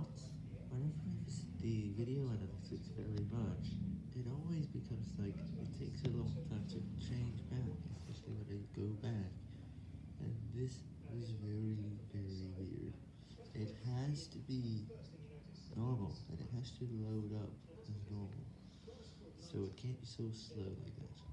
thoughts? whenever I visit the video analytics very much, it always becomes like, it takes a long time to change back, especially when I go back, and this is very, very weird. It has to be normal, and it has to load up as normal, so it can't be so slow like that.